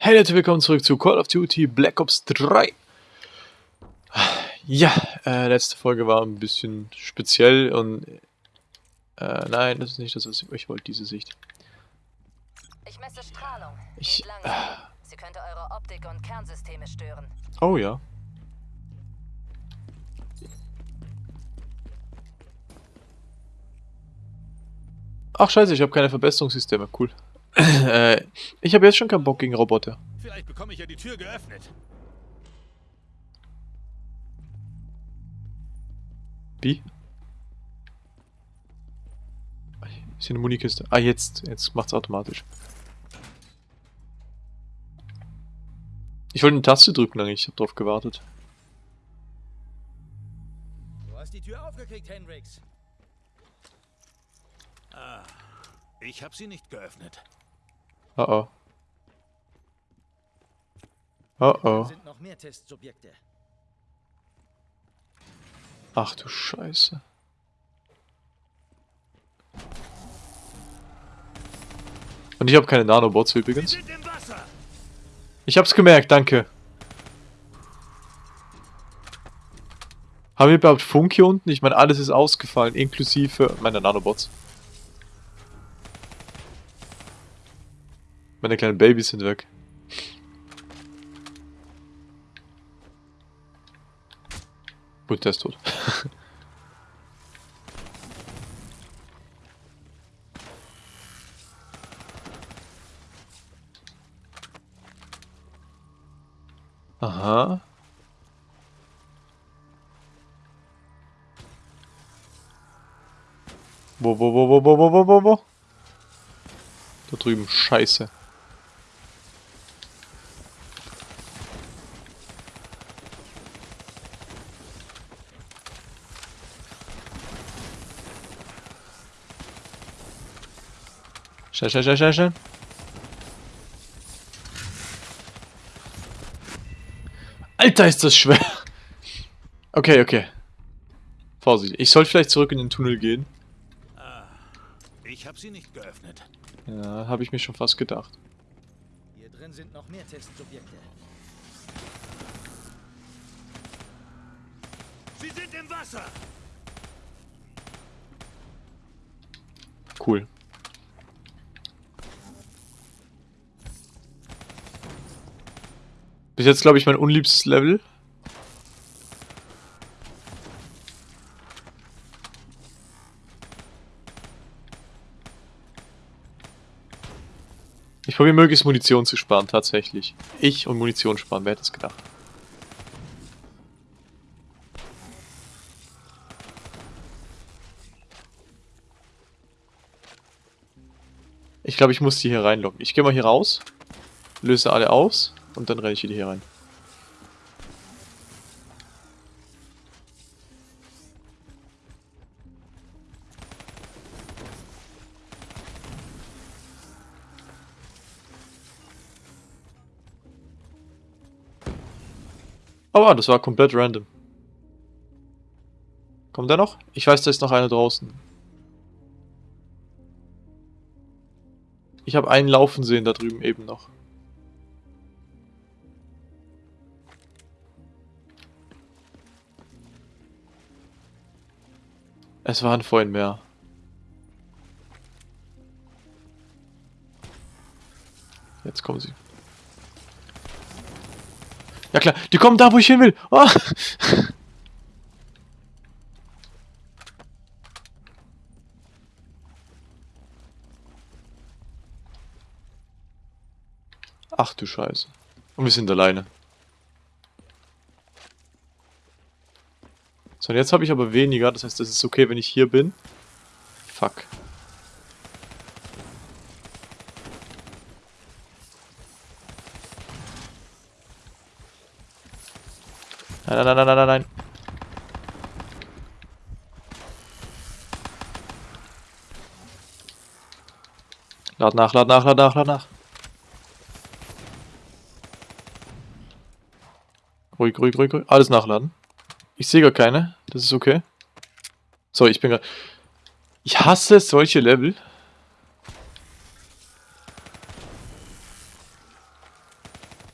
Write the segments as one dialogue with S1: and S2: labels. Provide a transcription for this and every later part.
S1: Hey Leute, willkommen zurück zu Call of Duty Black Ops 3. Ja, äh, letzte Folge war ein bisschen speziell und... Äh, nein, das ist nicht das, was ich, ich wollte, diese Sicht.
S2: Ich messe Strahlung.
S1: Ich-
S2: langsam. Sie könnte eure Optik und Kernsysteme stören.
S1: Oh ja. Ach scheiße, ich habe keine Verbesserungssysteme, cool. äh, ich habe jetzt schon keinen Bock gegen Roboter.
S3: Vielleicht bekomme ich ja die Tür geöffnet.
S1: Wie? Ist hier eine Munikiste? Ah, jetzt. Jetzt macht's automatisch. Ich wollte eine Taste drücken eigentlich, ich habe drauf gewartet.
S3: Du hast die Tür aufgekriegt, Hendrix. Ah, ich habe sie nicht geöffnet.
S1: Oh oh. Oh oh. Ach du Scheiße. Und ich habe keine Nanobots übrigens. Ich hab's gemerkt, danke. Haben wir überhaupt Funk hier unten? Ich meine, alles ist ausgefallen, inklusive meiner Nanobots. Meine kleinen Babys sind weg. Gut, der ist tot. Aha. Wo, wo, wo, wo, wo, wo, wo, wo, wo? Da drüben, scheiße. Schnell, schnell, schnell, schnell, schnell. Alter, ist das schwer. Okay, okay. Vorsicht. Ich soll vielleicht zurück in den Tunnel gehen.
S3: Ich habe sie nicht geöffnet.
S1: Ja, habe ich mir schon fast gedacht.
S3: Hier drin sind noch mehr Testsubjekte. Sie sind im Wasser.
S1: Cool. Bis jetzt, glaube ich, mein unliebstes Level. Ich probiere möglichst Munition zu sparen, tatsächlich. Ich und Munition sparen, wer hätte es gedacht? Ich glaube, ich muss die hier reinlocken. Ich gehe mal hier raus, löse alle aus und dann renne ich wieder hier rein. Oh, das war komplett random. Kommt der noch? Ich weiß, da ist noch einer draußen. Ich habe einen laufen sehen da drüben eben noch. Es waren vorhin mehr. Jetzt kommen sie. Ja klar, die kommen da, wo ich hin will. Oh. Ach du Scheiße. Und wir sind alleine. So, und jetzt habe ich aber weniger. Das heißt, es ist okay, wenn ich hier bin. Fuck. Nein, nein, nein, nein, nein, nein. Lad nach, lad nach, lad nach, lad nach. Ruhig, ruhig, ruhig, ruhig. Alles nachladen. Ich sehe gar keine. Das ist okay. So, ich bin gerade... Ich hasse solche Level.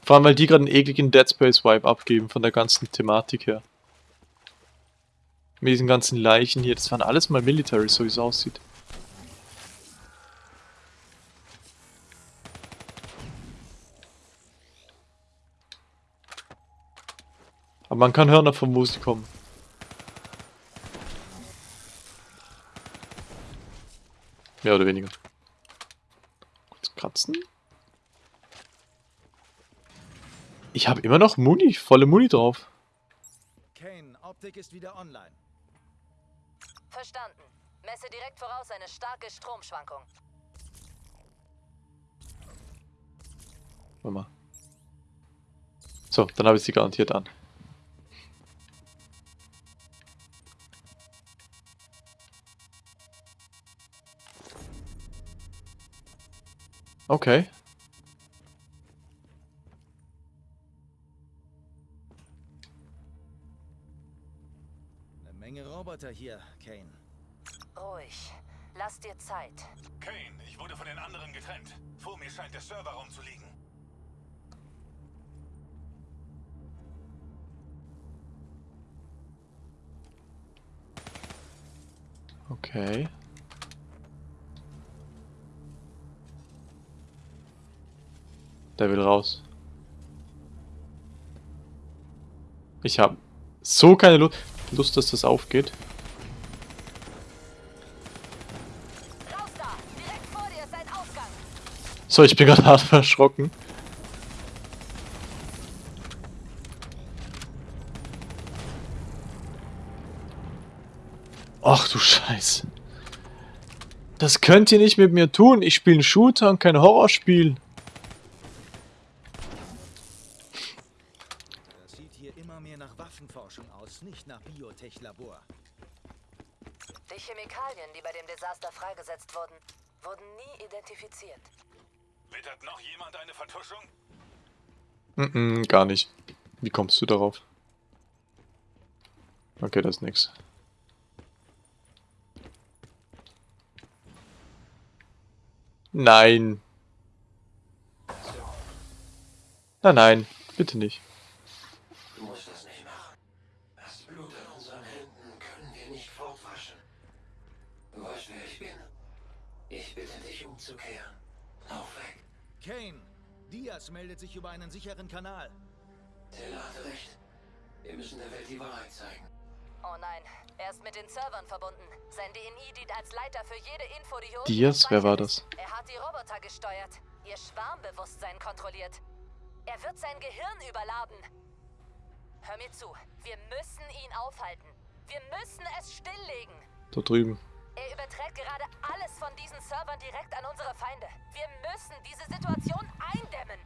S1: Vor allem, weil die gerade einen ekligen Dead Space Vibe abgeben von der ganzen Thematik her. Mit diesen ganzen Leichen hier, das waren alles mal Military, so wie es aussieht. Aber man kann hören, von wo sie kommen. Mehr oder weniger. Kurz kratzen. Ich habe immer noch Muni, volle Muni drauf.
S3: Kane, Optik ist wieder online.
S2: Verstanden. Messe direkt voraus eine starke Stromschwankung.
S1: Warte mal. So, dann habe ich sie garantiert an. Okay.
S3: Eine Menge Roboter hier, Kane.
S2: Ruhig. Lass dir Zeit.
S4: Kane, ich wurde von den anderen getrennt. Vor mir scheint der Serverraum zu liegen.
S1: Okay. Der will raus. Ich habe so keine Lu Lust, dass das aufgeht. So, ich bin gerade hart erschrocken. Ach du Scheiße. Das könnt ihr nicht mit mir tun. Ich spiele einen Shooter und kein Horrorspiel.
S3: Das sieht hier immer mehr nach Waffenforschung aus, nicht nach Biotech-Labor.
S2: Die Chemikalien, Desaster freigesetzt wurden, wurden nie identifiziert.
S4: Wittert noch jemand eine Vertuschung?
S1: Mm -mm, gar nicht. Wie kommst du darauf? Okay, das ist nix. Nein. Nein, nein, bitte nicht.
S5: Du musst das nicht machen. Das Blut an unseren Händen können wir nicht fortwaschen. Du weißt, wer ich bin. Ich bitte dich umzukehren. Lauf weg.
S3: Kane, Diaz meldet sich über einen sicheren Kanal.
S5: Taylor hatte recht. Wir müssen der Welt die Wahrheit zeigen.
S2: Oh nein, er ist mit den Servern verbunden. Sein DNI dient als Leiter für jede Info, die hier unten
S1: Diaz, wer war das?
S2: Er hat die Roboter gesteuert, ihr Schwarmbewusstsein kontrolliert. Er wird sein Gehirn überladen. Hör mir zu, wir müssen ihn aufhalten. Wir müssen es stilllegen.
S1: Da drüben.
S2: Er überträgt gerade alles von diesen Servern direkt an unsere Feinde. Wir müssen diese Situation eindämmen.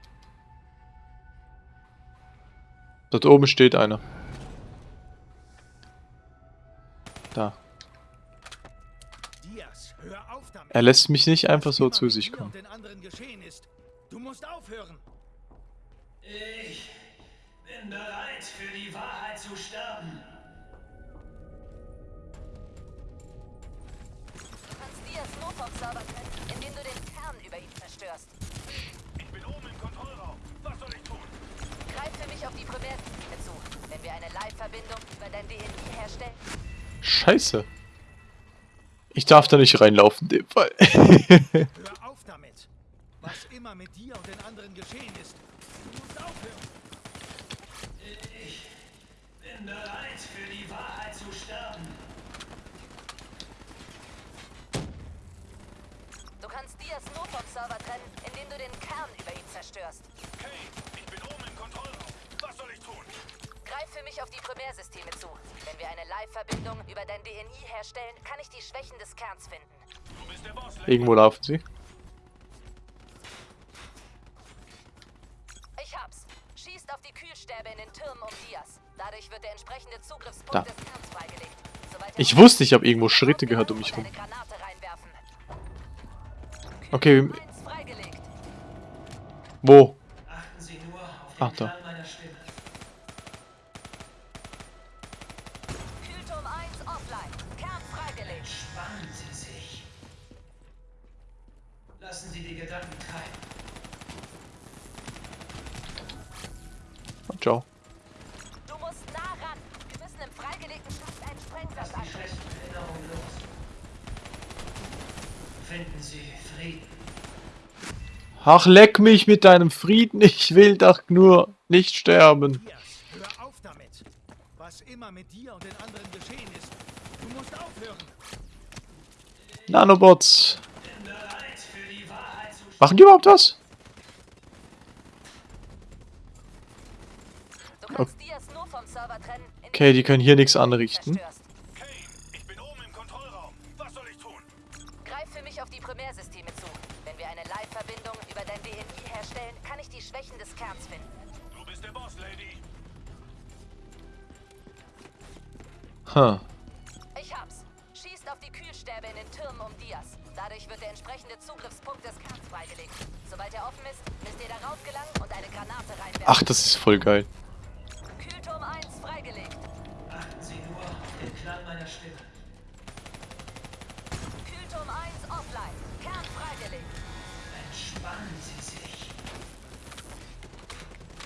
S1: Dort oben steht einer. Da.
S3: Diaz, hör auf damit.
S1: Er lässt mich nicht einfach so zu sich kommen.
S3: Den anderen geschehen ist. Du musst aufhören.
S6: Ich bin bereit, für die Wahrheit zu sterben.
S2: Diaz nur vom Server trennen, indem du den Kern über ihn zerstörst.
S4: Ich bin oben im Kontrollraum. Was soll ich tun?
S2: Greif für mich auf die Primärsysteme zu. Wenn wir eine Live-Verbindung über dein DNI herstellen,
S1: Scheiße. Ich darf da nicht reinlaufen, in dem Fall.
S3: Hör auf damit. Was immer mit dir und den anderen geschehen ist. Du musst aufhören.
S6: Ich bin bereit, für die Wahrheit zu sterben.
S2: Du kannst Diaz nur vom Server trennen, indem du den Kern über ihn zerstörst.
S4: Kane, ich bin oben im Kontrollraum. Was soll ich tun?
S2: Greif für mich auf die Primärsysteme zu. Wenn wir eine Live-Verbindung über dein DNI herstellen, kann ich die Schwächen des Kerns finden.
S4: Du bist der Boss.
S1: Irgendwo laufen sie.
S2: Ich hab's. Schießt auf die Kühlstäbe in den Türmen um Diaz. Dadurch wird der entsprechende Zugriffspunkt
S1: Da.
S2: des Kerns freigelegt.
S1: Ich wusste, ich habe irgendwo Schritte gehört um mich rum.
S2: eine Granate reinwerfen.
S1: Okay, wo?
S6: Achten Sie nur auf den
S1: Ach, da. Ach, leck mich mit deinem Frieden. Ich will doch nur nicht sterben.
S3: Hör auf damit. Was immer mit dir und den anderen geschehen ist, du musst aufhören.
S1: Nanobots. Machen die überhaupt was? Okay, die können hier nichts anrichten. Huh.
S2: Ich hab's. Schießt auf die Kühlstäbe in den Türmen um Diaz. Dadurch wird der entsprechende Zugriffspunkt des Kerns freigelegt. Sobald er offen ist, müsst ihr darauf gelangen und eine Granate reinwerfen.
S1: Ach, das ist voll geil.
S2: Kühlturm 1 freigelegt.
S6: Achten Sie nur auf den Klang meiner Stimme.
S2: Kühlturm 1 offline. Kern freigelegt.
S6: Entspannen Sie sich.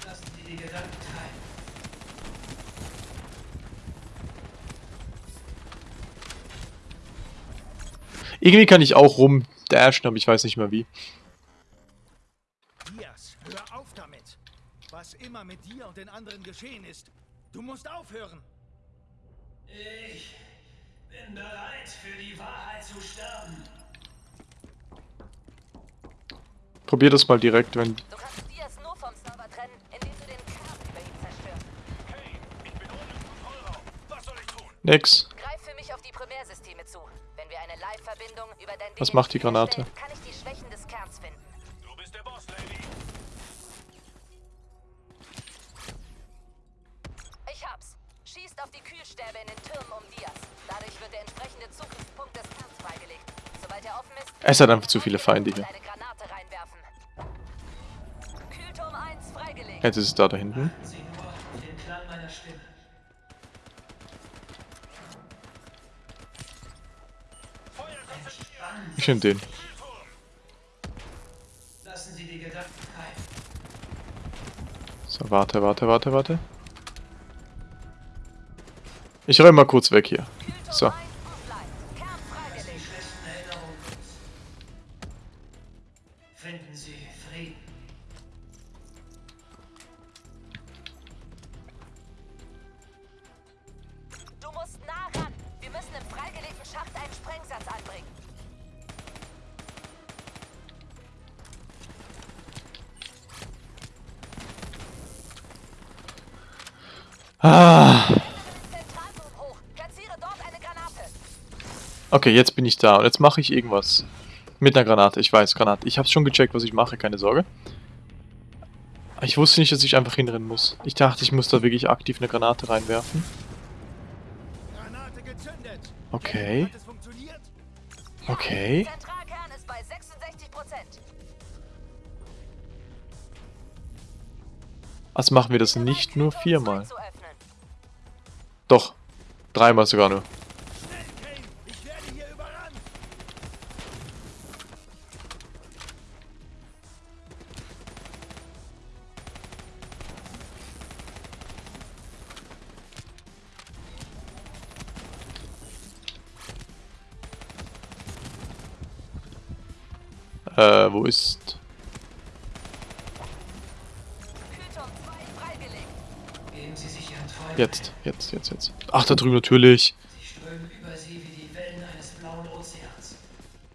S6: Lassen Sie die Gedanken
S1: Irgendwie kann ich auch rumdashen, aber ich weiß nicht mehr wie.
S3: Diaz, hör auf damit. Was immer mit dir und den anderen geschehen ist, du musst aufhören.
S6: Ich bin bereit für die Wahrheit zu sterben.
S1: Probier das mal direkt, wenn...
S2: Du kannst Diaz nur vom Server trennen, indem du den Kern über ihn zerstörst.
S4: Kane, ich bin im Kontrollraum. Was soll ich tun?
S1: Nix.
S2: Greif für mich auf die Primärsysteme zu. Wenn wir eine Live-Verbindung über dein
S1: Was macht die Granate?
S2: kann ich die Schwächen des Kerns finden.
S4: Du bist der Boss, Lady.
S2: Ich hab's. Schießt auf die Kühlstäbe in den Türmen um Diaz. Dadurch wird der entsprechende Zugriffspunkt des Kerns freigelegt. Sobald er offen ist,
S1: Es hat einfach zu viele Feinde hier.
S2: eine Granate reinwerfen. Kühlturm 1 freigelegt.
S1: Jetzt ist es da, da hinten. Ich
S6: Sie.
S1: nehm den. So, warte, warte, warte, warte. Ich räume mal kurz weg hier. So. Okay, jetzt bin ich da und jetzt mache ich irgendwas. Mit einer Granate, ich weiß, Granate. Ich habe schon gecheckt, was ich mache, keine Sorge. Ich wusste nicht, dass ich einfach hinrennen muss. Ich dachte, ich muss da wirklich aktiv eine Granate reinwerfen. Okay. Okay.
S2: Zentralkern ist bei 66 Prozent.
S1: Also machen wir das nicht nur viermal. Doch, dreimal sogar nur. Jetzt, jetzt, jetzt, jetzt. Ach, da drüben natürlich.
S6: Sie strömen über Sie wie die Wellen eines blauen Ozeans.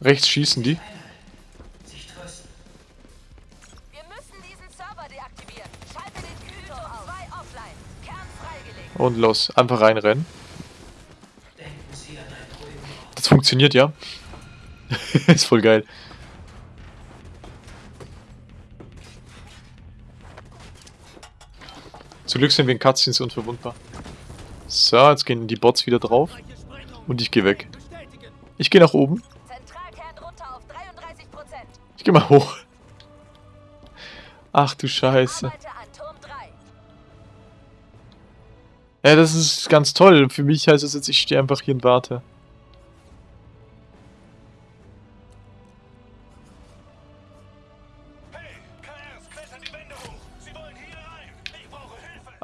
S1: Rechts schießen die.
S6: Einhalten. Sich trösten.
S2: Wir müssen diesen Server deaktivieren. Schalte den Kühlturm 2 offline. Kern freigelegt.
S1: Und los, einfach reinrennen. Das funktioniert, ja. ist voll geil. Zum Glück sind wir in Cutscenes unverwundbar. So, jetzt gehen die Bots wieder drauf. Und ich gehe weg. Ich gehe nach oben.
S2: Zentralkern runter auf 33 Prozent.
S1: Ich gehe mal hoch. Ach du Scheiße.
S2: Arbeite an Turm 3.
S1: Ja, das ist ganz toll. Für mich heißt es jetzt, ich stehe einfach hier und warte.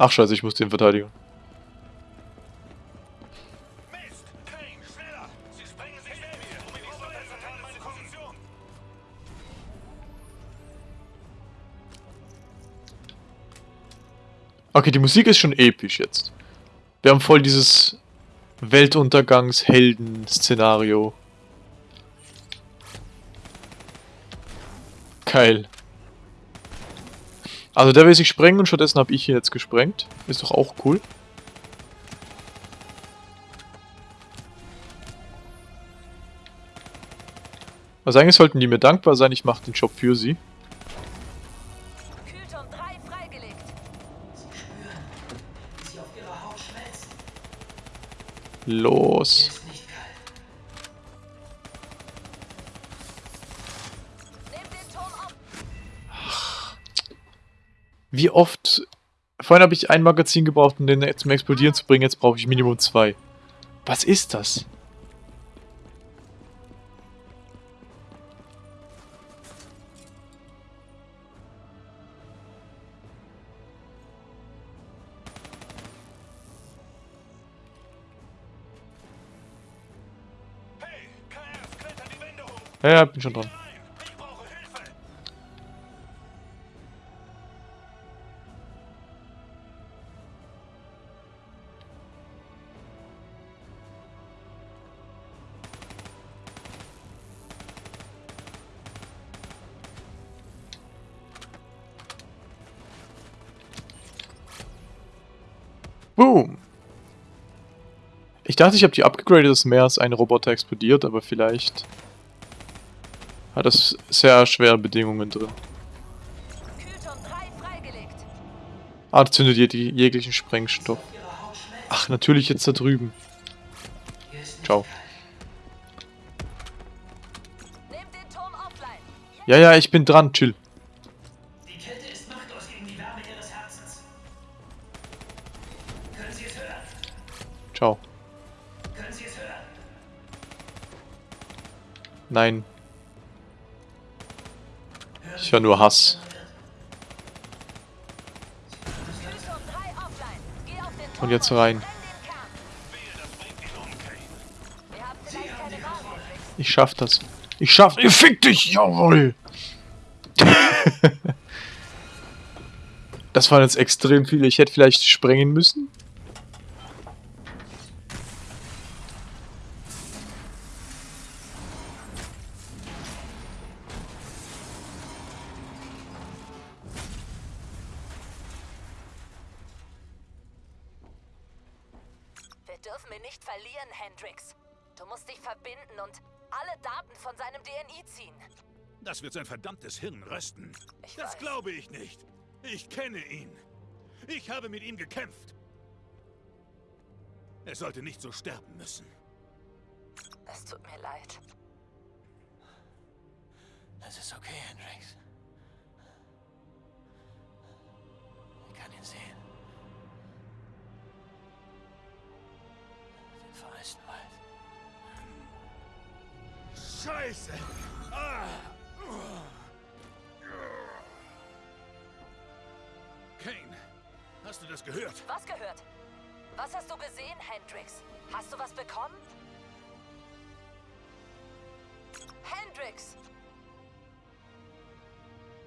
S1: Ach scheiße, ich muss den verteidigen. Okay, die Musik ist schon episch jetzt. Wir haben voll dieses Weltuntergangs-Helden-Szenario. Geil. Also der will sich sprengen und stattdessen habe ich ihn jetzt gesprengt. Ist doch auch cool. Also eigentlich sollten die mir dankbar sein, ich mache den Job für sie.
S2: Kühlturm
S6: Wie
S1: oft... Vorhin habe ich ein Magazin gebraucht, um den zum Explodieren zu bringen, jetzt brauche ich Minimum zwei. Was ist das? Ja, ja, bin schon dran. Boom! Ich dachte, ich habe die upgegradet, dass mehr als ein Roboter explodiert, aber vielleicht hat das sehr schwere Bedingungen drin.
S2: Kühlturm 3 freigelegt.
S1: Ah, zündet je die jeglichen Sprengstoff. Ach, natürlich jetzt da drüben. Ciao. Ja, ja, ich bin dran, chill. Nein, ich höre nur Hass.
S2: Kühlturm 3 offline. Geh auf den Turm
S1: Und jetzt rein. Ich schaff das. Ich schaff... Ich fick dich, jawohl! das waren jetzt extrem viele. Ich hätte vielleicht sprengen müssen.
S2: Ihn nicht verlieren, Hendrix. Du musst dich verbinden und alle Daten von seinem DNI ziehen.
S4: Das wird sein verdammtes Hirn rösten.
S2: Ich
S4: das
S2: weiß.
S4: glaube ich nicht. Ich kenne ihn. Ich habe mit ihm gekämpft. Er sollte nicht so sterben müssen.
S2: Es tut mir leid.
S5: Das ist okay, Hendrix. Ich kann ihn sehen.
S4: Scheiße! Ah. Kane, hast du das gehört?
S2: Was gehört? Was hast du gesehen, Hendrix? Hast du was bekommen? Hendrix!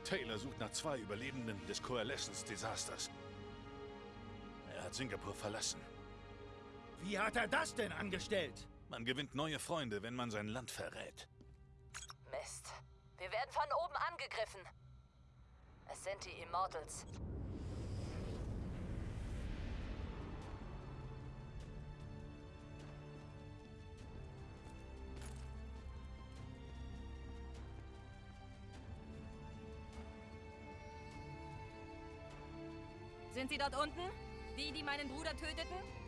S4: Taylor sucht nach zwei Überlebenden des Coalescence-Desasters. Er hat Singapur verlassen.
S3: Wie hat er das denn angestellt?
S4: Man gewinnt neue Freunde, wenn man sein Land verrät.
S2: Mist. Wir werden von oben angegriffen. Es sind die Immortals.
S7: Sind Sie dort unten? Die, die meinen Bruder töteten?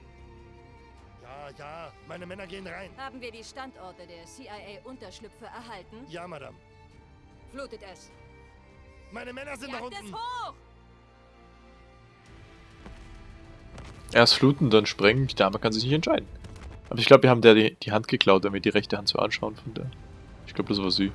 S8: Ja, ja, meine Männer gehen rein.
S7: Haben wir die Standorte der CIA-Unterschlüpfe erhalten?
S8: Ja, Madame.
S7: Flutet es.
S8: Meine Männer sind da
S7: Jagt es
S8: unten.
S7: hoch!
S1: Erst fluten, dann sprengen. Die Dame kann sich nicht entscheiden. Aber ich glaube, wir haben der die, die Hand geklaut, damit die rechte Hand so anschauen von der. Ich glaube, das war sie.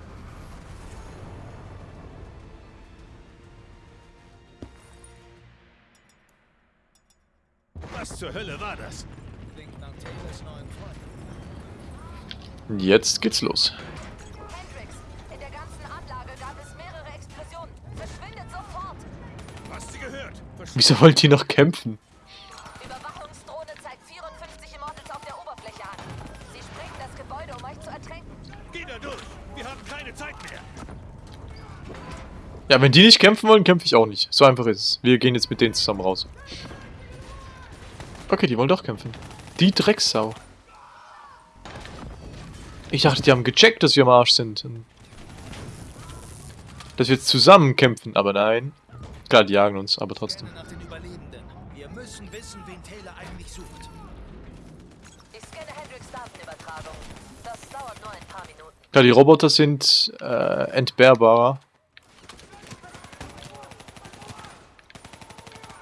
S1: Jetzt geht's los.
S2: Hendrix, in der ganzen Anlage gab es mehrere Explosionen. Verschwindet sofort!
S4: Hast Sie gehört?
S1: Wieso wollt ihr noch kämpfen?
S2: Überwachungsdrohne zeigt 54 Immortals auf der Oberfläche an. Sie sprengen das Gebäude, um euch zu ertränken.
S4: Geh da durch! Wir haben keine Zeit mehr!
S1: Ja, wenn die nicht kämpfen wollen, kämpfe ich auch nicht. So einfach ist es. Wir gehen jetzt mit denen zusammen raus. Okay, die wollen doch kämpfen. Die Drecksau. Ich dachte, die haben gecheckt, dass wir am Arsch sind. Dass wir jetzt zusammen kämpfen, aber nein. Klar, die jagen uns, aber trotzdem.
S3: Wir müssen wissen, wen Taylor eigentlich sucht.
S2: Ich scanne Hendrix Datenübertragung. Das dauert nur ein paar Minuten.
S1: Klar, die Roboter sind äh, entbehrbarer.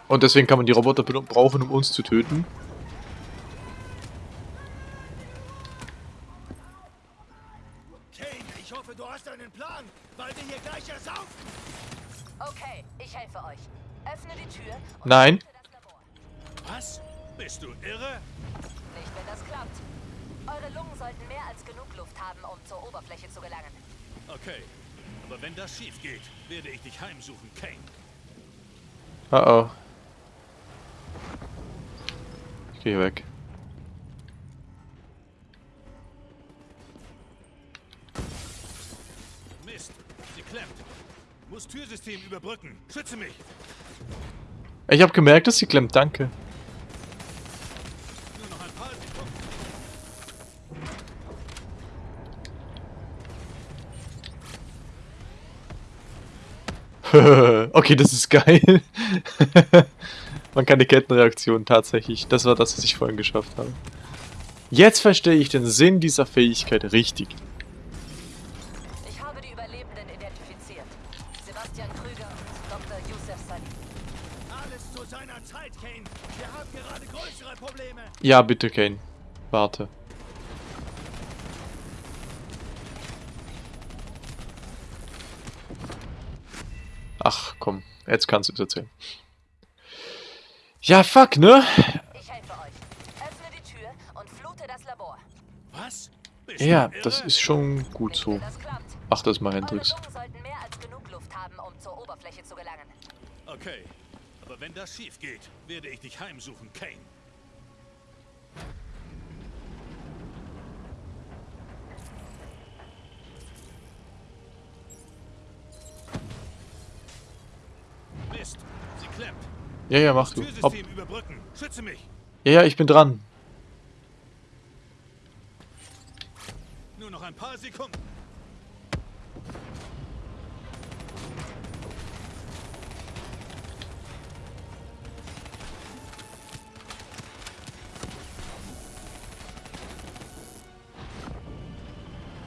S1: Und deswegen kann man die Roboter brauchen, um uns zu töten.
S3: Kane, ich hoffe, du hast einen Plan, weil wir hier gleich ersaufen.
S2: Okay, ich helfe euch. Öffne die Tür und
S1: Nein.
S2: öffne das Labor.
S4: Was? Bist du irre?
S2: Nicht, wenn das klappt. Eure Lungen sollten mehr als genug Luft haben, um zur Oberfläche zu gelangen.
S4: Okay. Aber wenn das schief geht, werde ich dich heimsuchen, Kane.
S1: Oh oh. Ich gehe weg.
S4: Mist, sie klemmt. Muss Türsystem überbrücken. Schütze mich.
S1: Ich habe gemerkt, dass sie klemmt, danke. Okay, das ist geil. Man kann die Kettenreaktion tatsächlich. Das war das, was ich vorhin geschafft habe. Jetzt verstehe ich den Sinn dieser Fähigkeit richtig. Ja, bitte, Kane. Warte. Ach, komm. Jetzt kannst du es erzählen. Ja, fuck, ne?
S2: Ich helfe euch. Öffne die Tür und flute das Labor.
S4: Was? Bist
S1: Ja, das ist schon gut so.
S2: das.
S1: Mach das mal,
S2: Eure
S1: Hendrix.
S2: Lungen sollten mehr als genug Luft haben, um zur Oberfläche zu gelangen.
S4: Okay. Aber wenn das schief geht, werde ich dich heimsuchen, Kane. Mist, sie klemmt.
S1: Ja, ja, mach du. Hopp. Ja, ja, ich bin dran.
S4: Nur noch ein paar Sekunden.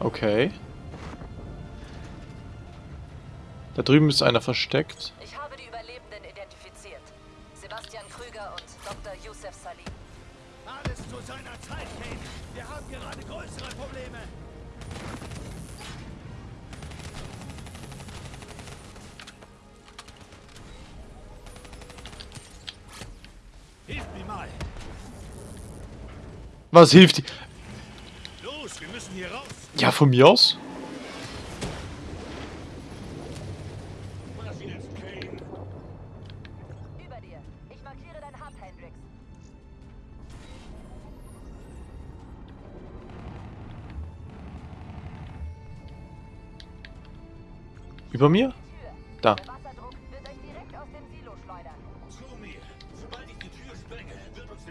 S1: Okay. Da drüben ist einer versteckt.
S3: Seiner Zeit, Kane. Wir haben gerade größere Probleme.
S4: Hilf mir mal.
S1: Was hilft?
S4: Los, wir müssen hier raus.
S1: Ja, von mir aus.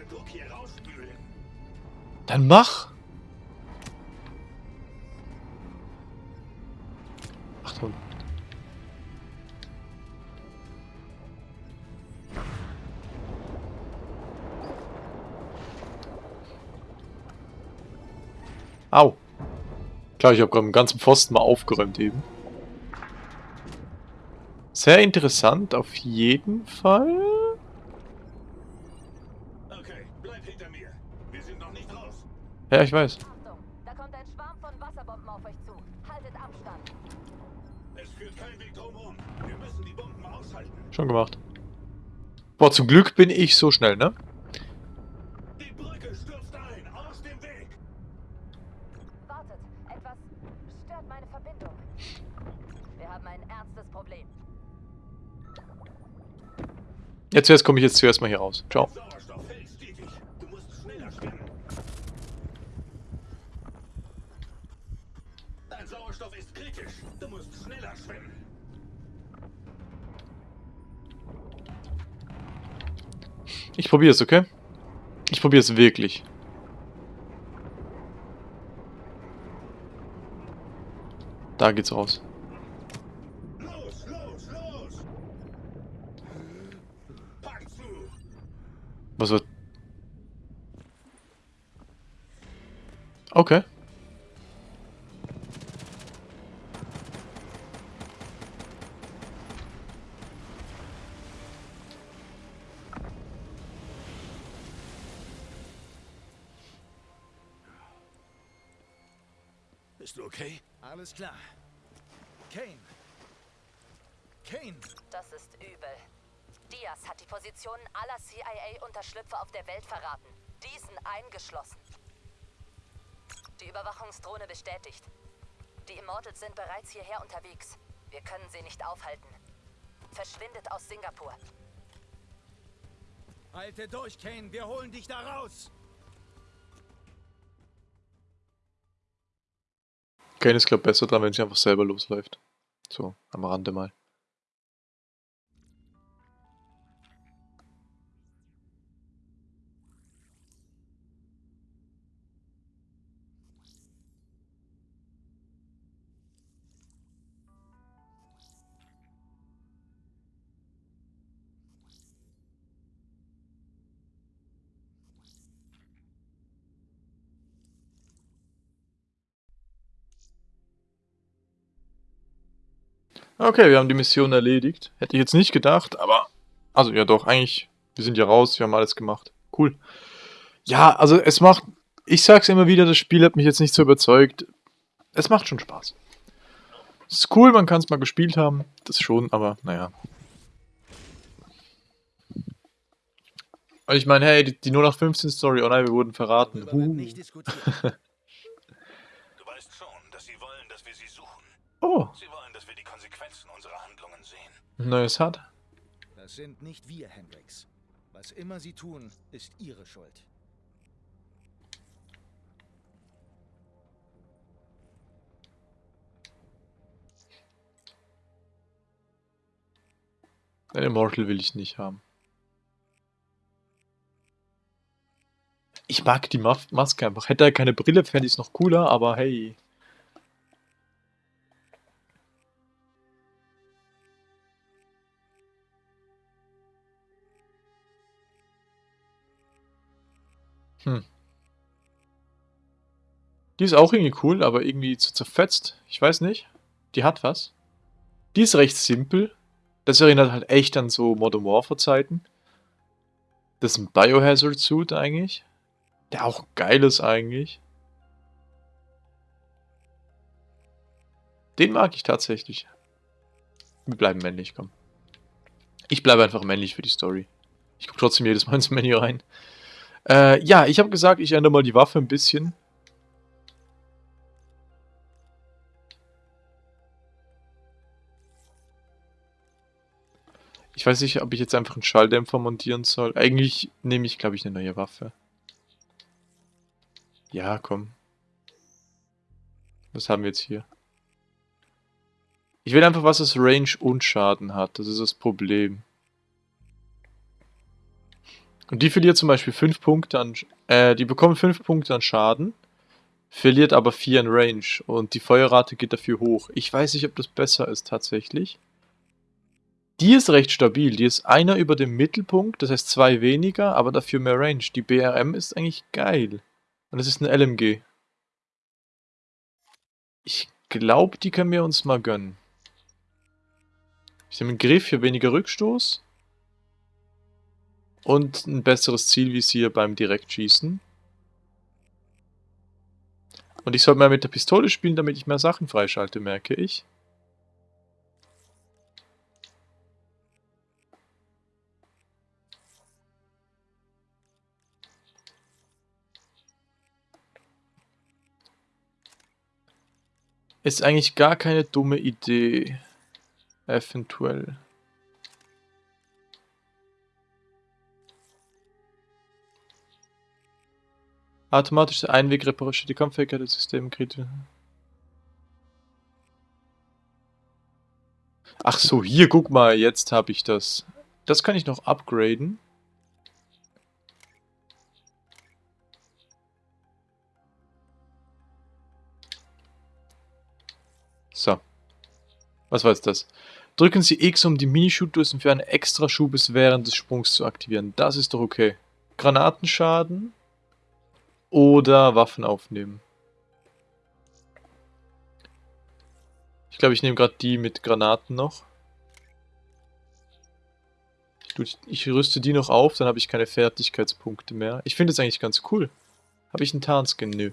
S4: Druck hier rausspülen.
S1: Dann mach. Achtung. Au. Klar, ich habe gerade einen ganzen Pfosten mal aufgeräumt eben. Sehr interessant, auf jeden Fall.
S4: Okay, bleib hinter mir. Wir sind noch nicht raus.
S1: Ja, ich weiß.
S2: Achtung, da kommt ein Schwarm von Wasserbomben auf euch zu. Haltet Abstand.
S4: Es führt kein Weg drumherum. Wir müssen die Bomben aushalten.
S1: Schon gemacht. Boah, zum Glück bin ich so schnell, ne? Jetzt zuerst komme ich jetzt zuerst mal hier raus. Ciao. Ich probiere es, okay? Ich probiere es wirklich. Da geht's raus.
S4: Los, los, los! Pack zu!
S1: Was wird... Okay.
S4: Bist du okay?
S3: Alles klar. Kane. Kane.
S2: Das ist übel. Diaz hat die Positionen aller CIA-Unterschlüpfe auf der Welt verraten. Diesen eingeschlossen. Die Überwachungsdrohne bestätigt. Die Immortals sind bereits hierher unterwegs. Wir können sie nicht aufhalten. Verschwindet aus Singapur.
S3: Halte durch, Kane. Wir holen dich da raus.
S1: Kane ist, glaube besser dran, wenn sie einfach selber losläuft. So, am Rande mal. Okay, wir haben die Mission erledigt. Hätte ich jetzt nicht gedacht, aber... Also, ja doch, eigentlich... Wir sind ja raus, wir haben alles gemacht. Cool. Ja, also es macht... Ich sag's immer wieder, das Spiel hat mich jetzt nicht so überzeugt. Es macht schon Spaß. Es ist cool, man kann es mal gespielt haben. Das schon, aber naja. Und ich meine, hey, die, die 0815 Story, oh nein, wir wurden verraten.
S3: Darüber wird
S1: neues hat.
S3: Das sind nicht wir, Hendrix. Was immer sie tun, ist ihre Schuld.
S1: Ein Immortal will ich nicht haben. Ich mag die Maske einfach. Hätte er keine Brille, fände ich es noch cooler, aber hey. Hm. Die ist auch irgendwie cool, aber irgendwie zu zerfetzt. Ich weiß nicht. Die hat was. Die ist recht simpel. Das erinnert halt echt an so Modern Warfare Zeiten. Das ist ein Biohazard Suit eigentlich. Der auch geil ist eigentlich. Den mag ich tatsächlich. Wir bleiben männlich, komm. Ich bleibe einfach männlich für die Story. Ich gucke trotzdem jedes Mal ins Menü rein. Äh, ja, ich habe gesagt, ich ändere mal die Waffe ein bisschen. Ich weiß nicht, ob ich jetzt einfach einen Schalldämpfer montieren soll. Eigentlich nehme ich, glaube ich, eine neue Waffe. Ja, komm. Was haben wir jetzt hier? Ich will einfach, was das Range und Schaden hat. Das ist das Problem. Und die verliert zum Beispiel 5 Punkte an... Äh, die bekommen 5 Punkte an Schaden, verliert aber 4 an Range. Und die Feuerrate geht dafür hoch. Ich weiß nicht, ob das besser ist tatsächlich. Die ist recht stabil. Die ist einer über dem Mittelpunkt, das heißt zwei weniger, aber dafür mehr Range. Die BRM ist eigentlich geil. Und das ist eine LMG. Ich glaube, die können wir uns mal gönnen. Ich nehme einen Griff für weniger Rückstoß. Und ein besseres Zielvisier beim Direktschießen. Und ich sollte mal mit der Pistole spielen, damit ich mehr Sachen freischalte, merke ich. Ist eigentlich gar keine dumme Idee. Eventuell. Automatische Einwegreparatur, die Kampffähigkeit des Systems kritisch. Ach so, hier, guck mal, jetzt habe ich das. Das kann ich noch upgraden. So. Was war jetzt das? Drücken Sie X, um die Mini-Shoot-Dosen für einen extra Schubes während des Sprungs zu aktivieren. Das ist doch okay. Granatenschaden oder Waffen aufnehmen. Ich glaube, ich nehme gerade die mit Granaten noch. Ich, rüste die noch auf, dann habe ich keine Fertigkeitspunkte mehr. Ich finde es eigentlich ganz cool. Habe ich einen Tarnskin? Nö.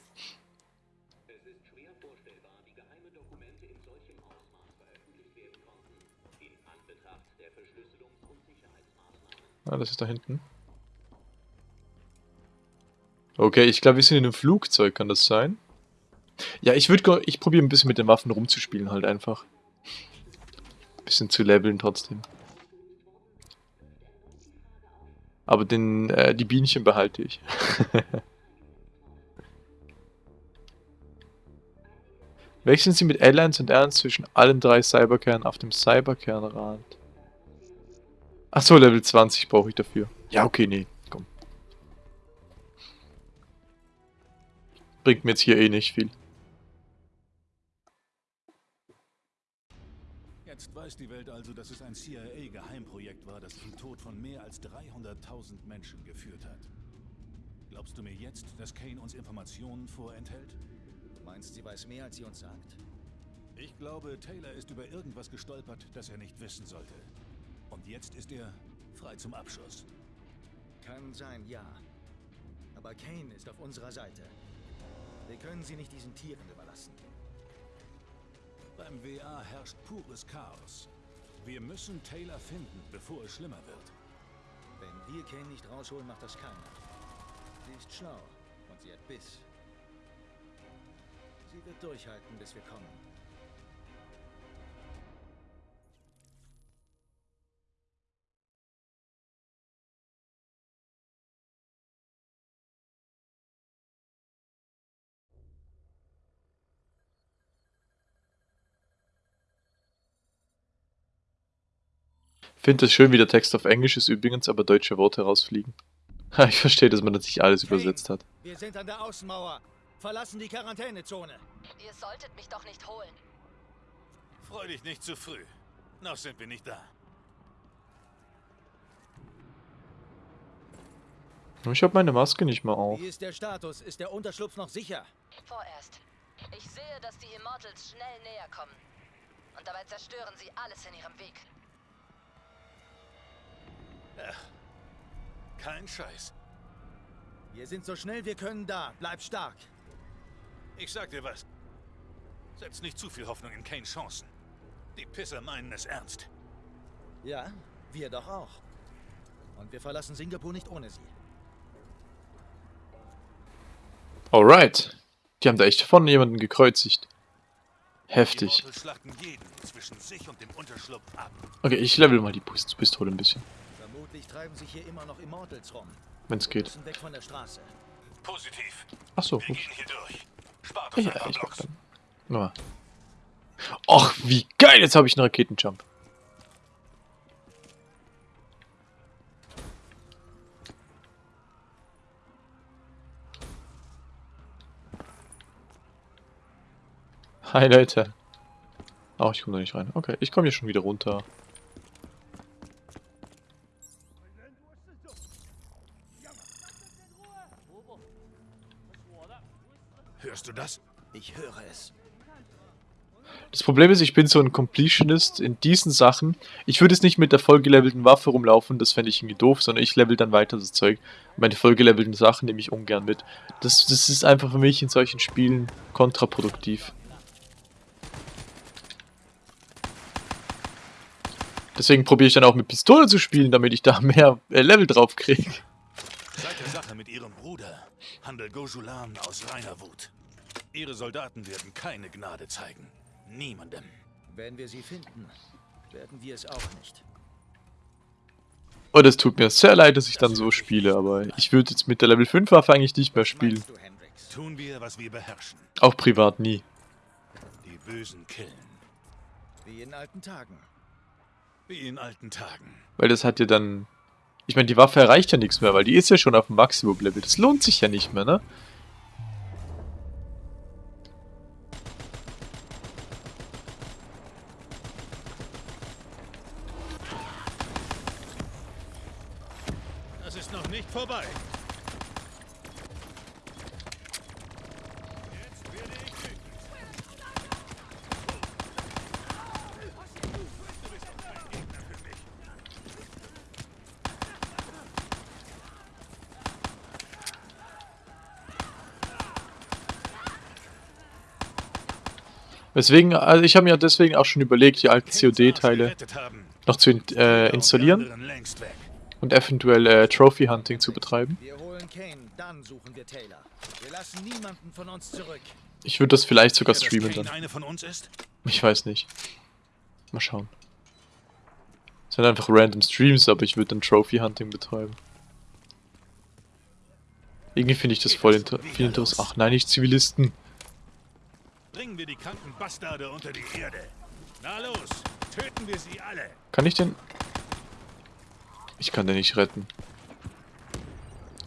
S1: Ah, das ist da hinten. Okay, ich glaube, wir sind in einem Flugzeug, kann das sein? Ja, ich würde, ich probiere ein bisschen mit den Waffen rumzuspielen halt einfach. Bisschen zu leveln trotzdem. Aber den, äh, die Bienchen behalte ich. Wechseln Sie mit L1 und R1 zwischen allen drei Cyberkernen auf dem Cyberkernrad. Achso, Level 20 brauche ich dafür. Ja, okay, nee, Bringt mir jetzt hier eh nicht viel.
S4: Jetzt weiß die Welt also, dass es ein CIA-Geheimprojekt war, das zum Tod von mehr als 300.000 Menschen geführt hat. Glaubst du mir jetzt, dass Kane uns Informationen vorenthält?
S3: Du meinst, sie weiß mehr, als sie uns sagt?
S4: Ich glaube, Taylor ist über irgendwas gestolpert, das er nicht wissen sollte. Und jetzt ist er frei zum Abschuss.
S3: Kann sein, ja. Aber Kane ist auf unserer Seite. Wir können sie nicht diesen Tieren überlassen.
S4: Beim WA herrscht pures Chaos. Wir müssen Taylor finden, bevor es schlimmer wird.
S3: Wenn wir Kane nicht rausholen, macht das keiner. Sie ist schlau und sie hat Biss. Sie wird durchhalten, bis wir kommen.
S1: Finde es schön, wie der Text auf Englisch ist übrigens, aber deutsche Worte rausfliegen. Ich verstehe, dass man das nicht alles übersetzt hat.
S3: Wir sind an der Außenmauer. Verlassen die Quarantänezone.
S2: Ihr solltet mich doch nicht holen.
S4: Freu dich nicht zu früh. Noch sind wir nicht da.
S1: Ich habe meine Maske nicht mal auf.
S3: Wie ist der Status? Ist der Unterschlupf noch sicher?
S2: Vorerst. Ich sehe, dass die Immortals schnell näher kommen. Und dabei zerstören sie alles in ihrem Weg.
S4: Kein Scheiß.
S3: Wir sind so schnell wir können da. Bleib stark.
S4: Ich sag dir was. Setz nicht zu viel Hoffnung in Kanes Chancen. Die Pisser meinen es ernst.
S3: Ja, wir doch auch. Und wir verlassen Singapur nicht ohne sie.
S1: Alright. Die haben da echt vorne jemanden gekreuzigt. Heftig. Okay, ich level mal die Pist- Pistole ein bisschen.
S3: Vermutlich treiben sich hier immer noch Immortals rum.
S1: Wenn's geht.
S3: weg von der Straße.
S4: Positiv.
S1: Achso,
S4: Wir
S1: gut.
S4: gehen hier durch. Spart uns
S1: Ja, ich
S4: Blocks.
S1: dann. Nochmal. Och, wie geil! Jetzt habe ich einen Raketenjump. Hi Leute. Oh, ich komme da nicht rein. Okay, ich komme hier schon wieder runter.
S3: Ich höre es.
S1: Das Problem ist, ich bin so ein Completionist in diesen Sachen. Ich würde jetzt nicht mit der vollgelevelten Waffe rumlaufen, das fände ich irgendwie doof, sondern ich level dann weiter das Zeug. Meine vollgelevelten Sachen nehme ich ungern mit. Das, das ist einfach für mich in solchen Spielen kontraproduktiv. Deswegen probiere ich dann auch mit Pistole zu spielen, damit ich da mehr äh, Level drauf kriege.
S4: Seit der Sache mit ihrem Bruder handelt Gojulan aus reiner Wut. Ihre Soldaten werden keine Gnade zeigen. Niemandem.
S3: Wenn wir sie finden, werden wir es auch nicht.
S1: Und es tut mir sehr leid, dass ich dann so spiele, aber ich würde jetzt mit der Level 5 Waffe eigentlich nicht mehr spielen.
S4: Wir, was wir beherrschen.
S1: Auch privat nie.
S4: Die Bösen killen.
S3: Wie in alten Tagen.
S4: Wie in alten Tagen.
S1: Weil das hat ja dann... Ich meine, die Waffe erreicht ja nichts mehr, weil die ist ja schon auf dem Maximum-Level. Das lohnt sich ja nicht mehr, ne?
S4: Ist noch nicht vorbei.
S1: Deswegen, also ich habe mir deswegen auch schon überlegt, die alten COD-Teile noch zu äh, installieren. Und eventuell äh, Trophy-Hunting zu betreiben.
S3: Wir holen Kane, dann suchen wir Taylor. Wir lassen niemanden von uns zurück.
S1: Ich würde das vielleicht sogar streamen dann.
S4: eine von uns ist?
S1: Ich weiß nicht. Mal schauen. Es sind einfach random Streams, aber ich würde dann Trophy-Hunting betreiben. Irgendwie finde ich das voll inter viel interessant. Ach nein, nicht Zivilisten.
S4: Bringen wir die kranken Bastarde unter die Erde. Na los, töten wir sie alle.
S1: Kann ich den... Ich kann den nicht retten.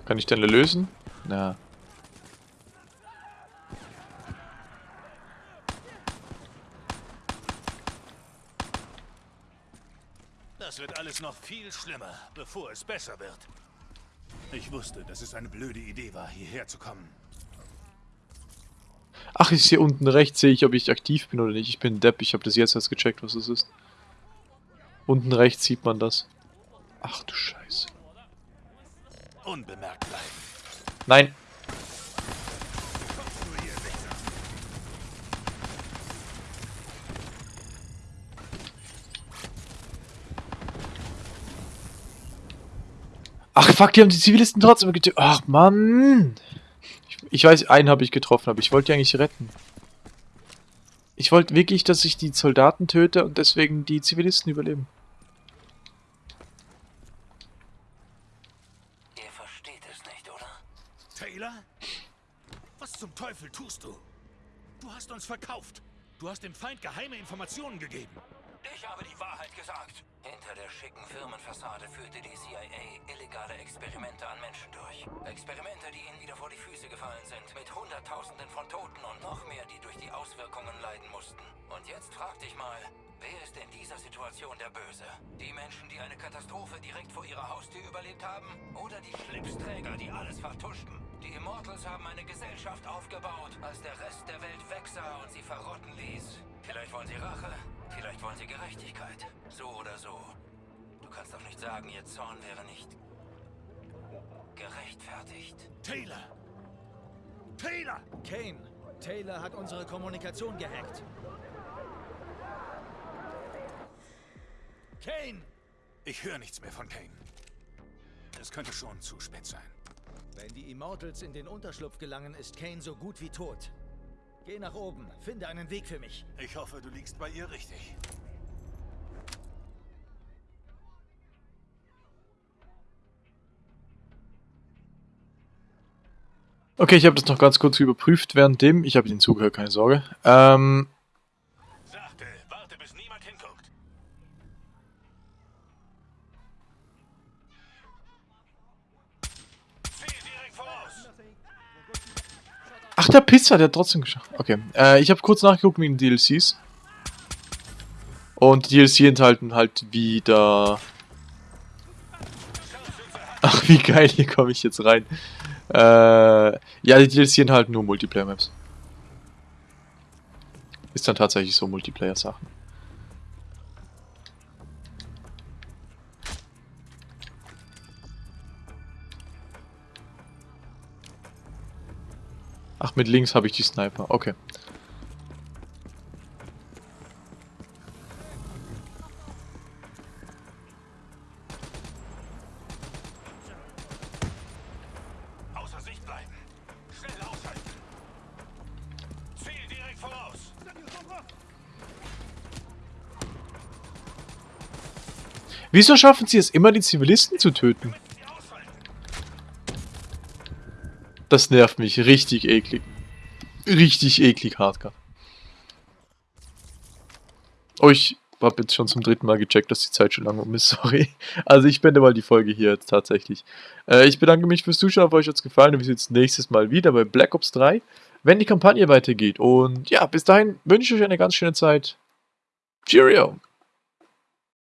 S1: Kann ich den lösen? Na.
S4: Das wird alles noch viel schlimmer, bevor es besser wird. Ich wusste, dass es eine blöde Idee war, hierher zu kommen.
S1: Ach, ist hier unten rechts, sehe ich, ob ich aktiv bin oder nicht. Ich bin Depp, ich habe das jetzt erst gecheckt, was es ist. Unten rechts sieht man das. Ach du Scheiße.
S4: Unbemerkt bleiben.
S1: Nein. Ach fuck, die haben die Zivilisten trotzdem getötet. Ach Mann. Ich, ich weiß, einen habe ich getroffen, aber ich wollte die eigentlich retten. Ich wollte wirklich, dass ich die Soldaten töte und deswegen die Zivilisten überleben.
S5: Ihr versteht es nicht, oder?
S4: Taylor? Was zum Teufel tust du? Du hast uns verkauft. Du hast dem Feind geheime Informationen gegeben.
S5: Ich habe die Wahrheit gesagt. Hinter der schicken Firmenfassade führte die CIA illegale Experimente an Menschen durch. Experimente, die ihnen wieder vor die Füße gefallen sind. Mit Hunderttausenden von Toten und noch mehr, die durch die Auswirkungen leiden mussten. Und jetzt frag dich mal, wer ist in dieser Situation der Böse? Die Menschen, die eine Katastrophe direkt vor ihrer Haustür überlebt haben? Oder die Schlipsträger, die alles vertuschten? Die Immortals haben eine Gesellschaft aufgebaut, als der Rest der Welt wegsah und sie verrotten ließ. Vielleicht wollen sie Rache, vielleicht wollen sie Gerechtigkeit. So oder so. Du kannst doch nicht sagen, ihr Zorn wäre nicht gerechtfertigt.
S4: Taylor! Taylor!
S3: Kane, Taylor hat unsere Kommunikation gehackt. Kane!
S4: Ich höre nichts mehr von Kane. Es könnte schon zu spät sein.
S3: Wenn die Immortals in den Unterschlupf gelangen, ist Kane so gut wie tot. Geh nach oben, finde einen Weg für mich.
S4: Ich hoffe, du liegst bei ihr richtig.
S1: Okay, ich habe das noch ganz kurz überprüft währenddem. Ich habe Ihnen zugehört, keine Sorge. Ähm, ach, der Pizza, der hat trotzdem geschafft. Okay, äh, ich habe kurz nachgeguckt wegen den DLCs. Und die DLC enthalten halt wieder... Ach, wie geil, hier komme ich jetzt rein. Äh, ja, die DLC enthalten nur Multiplayer-Maps. Ist dann tatsächlich so Multiplayer-Sachen. Ach, mit links habe ich die Sniper. Okay. Wieso schaffen sie es immer, die Zivilisten zu töten? Das nervt mich richtig eklig. Richtig eklig, Hardcore. Oh, ich habe jetzt schon zum dritten Mal gecheckt, dass die Zeit schon lang um ist, sorry. Also ich beende mal die Folge hier jetzt tatsächlich. Äh, ich bedanke mich fürs Zuschauen, hoffe euch hat es gefallen und wir sehen uns nächstes Mal wieder bei Black Ops 3, wenn die Kampagne weitergeht. Und ja, bis dahin wünsche ich euch eine ganz schöne Zeit. Cheerio!